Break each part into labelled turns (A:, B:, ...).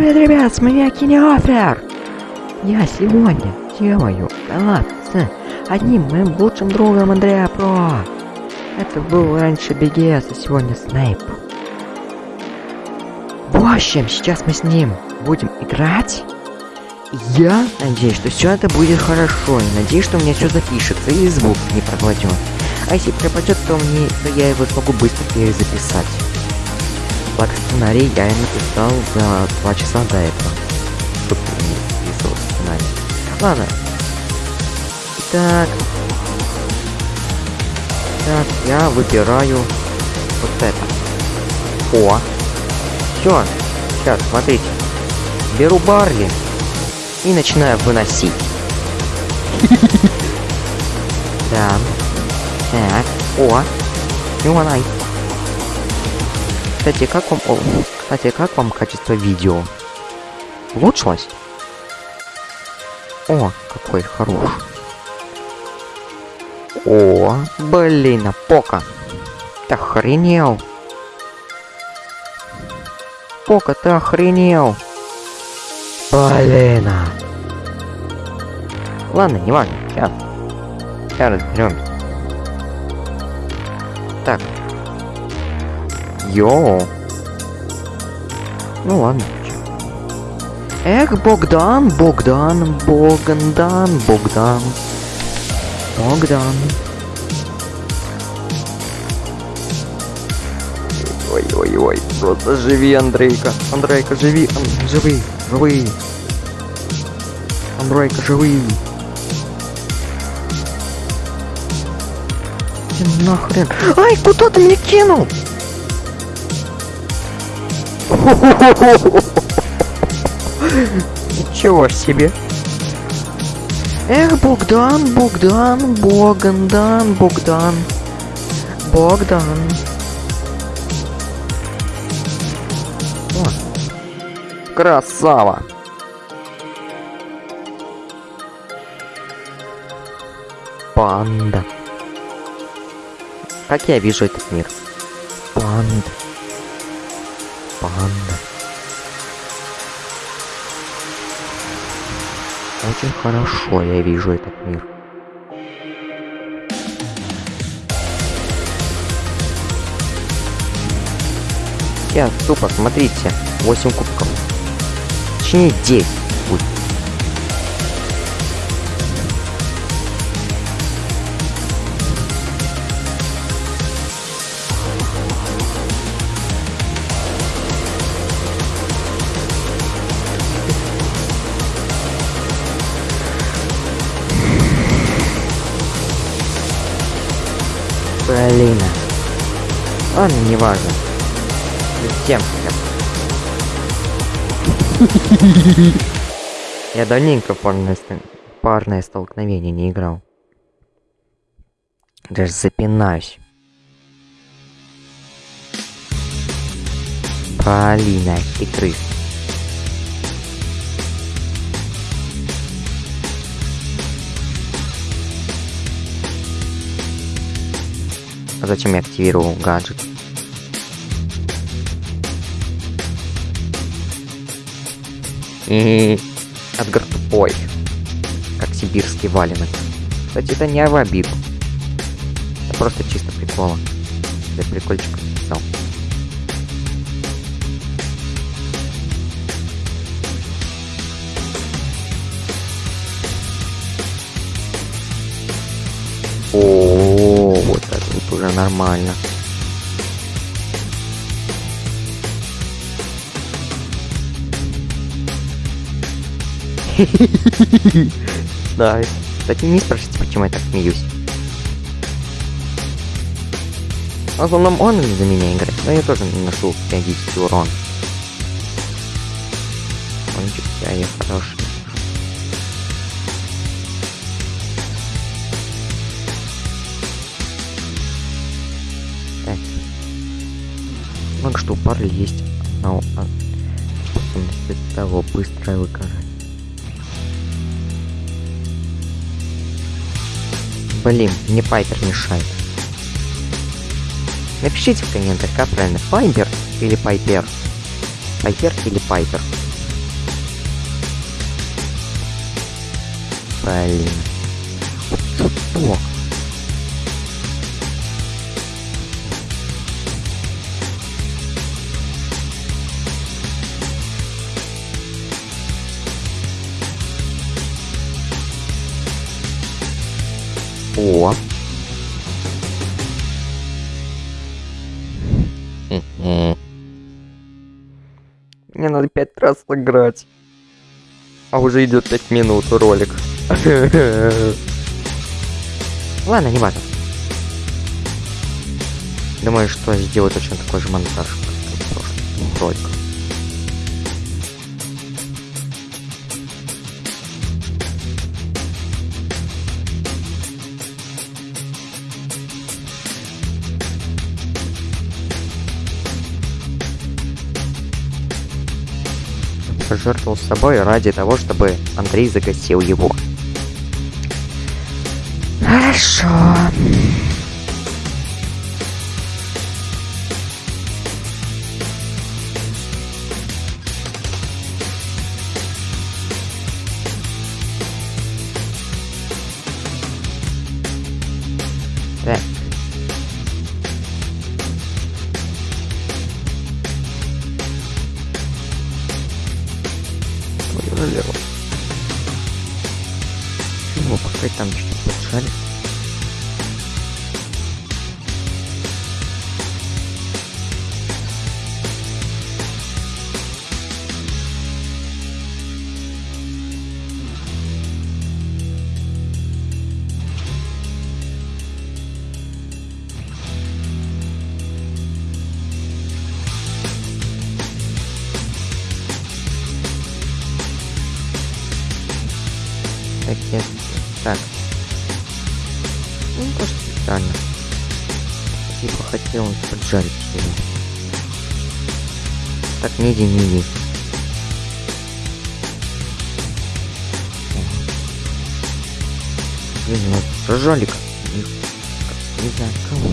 A: привет, ребят, с меня Кинеофер! Я сегодня делаю коллаб с одним моим лучшим другом Андреа Про. Это был раньше BGS, а сегодня Снейп. В общем, сейчас мы с ним будем играть. Я надеюсь, что все это будет хорошо, и надеюсь, что у меня все запишется и звук не пропадет. А если пропадет, то мне то я его смогу быстро перезаписать. Благо сценарий я написал за два часа до этого. Писал сценарий. Ладно. Так. Так, я выбираю вот это. О! Все. Сейчас, смотрите. Беру барли и начинаю выносить. Да. Так. О! Юманай. Кстати, как вам... О, кстати, как вам качество видео? Улучшилось? О, какой хороший. О, блин, а Пока. Ты охренел. Пока, ты охренел. Блин. Ладно, не важно. Сейчас. Сейчас разберемся. Так. Йоу. Ну ладно. Эх, Богдан, Богдан, Богдан, Богдан. Богдан. Ой-ой-ой, просто живи, Андрейка. Андрейка, живи, Ан- живи, живи. Андрейка, живи. Ты нахрен. Ай, куда ты меня кинул? Ничего себе. Эх, Богдан, Богдан, Богдан, Богдан. Богдан. О, красава. Панда. Как я вижу этот мир? Панда. Панда. Очень хорошо я вижу этот мир. Сейчас, тупо, смотрите. 8 кубков. Точнее, 10 Ладно, не важно. Тем Я давненько парное, парное столкновение не играл. Даже запинаюсь. Полина, хитрый. А зачем я активировал гаджет? И Эдгар тупой. Как сибирский валенок. Кстати, это не в обиду. Это просто чисто прикола. Для прикольчика написал. О, вот это вот уже нормально. Да, кстати, не спрашивайте, почему я так смеюсь. В основном он за меня играет, но я тоже наношу периодический урон. Кончик я и хороший. Так. Много что у пары есть а, способность того быстрое выгорание. Блин, мне Пайпер мешает. Напишите в комментариях как правильно, Пайпер или Пайпер? Пайпер или Пайпер? Блин. Вот тупок. О. Мгм. Мне надо пять раз сыграть. А уже идет пять минут ролик. Ладно, не важно. Думаю, что сделаю точно такой же монтаж, как в прошлом роликах. Пожертвовал собой ради того, чтобы Андрей загасил его. Хорошо. Так, нет. Так. Ну, тоже специально. Типа хотел поджарить его. Так, не иди, не иди. Блин, ну не, как- не знаю кого.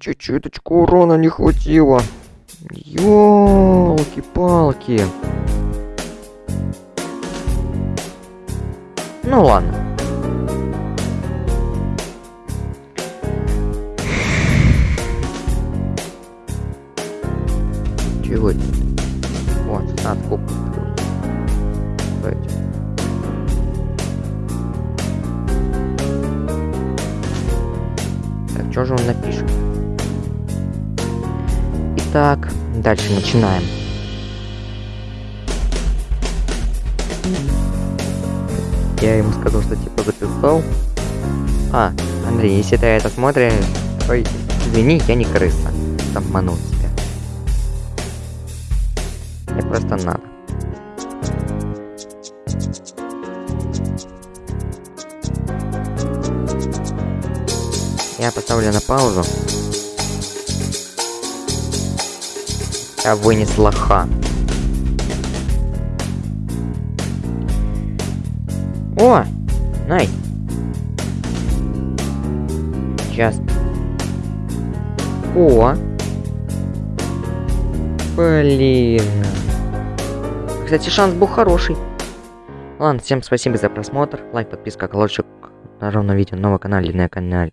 A: Чуть-чуточку урона не хватило. Ёлки-палки. Ну ладно. Итак, дальше начинаем. Я ему сказал, что типа записал. А, Андрей, если ты это смотришь, ой, извини, я не крыса. Обманул тебя. Мне просто надо. Я поставлю на паузу. Я вынес лоха. О! Най! Сейчас. О! Блин. Кстати, шанс был хороший. Ладно, всем спасибо за просмотр. Лайк, подписка, колокольчик. На ровном видео на канале, на канале.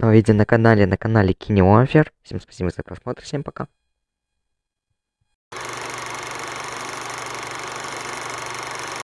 A: Новое видео на канале, на канале Кинеофер. Всем спасибо за просмотр, всем пока.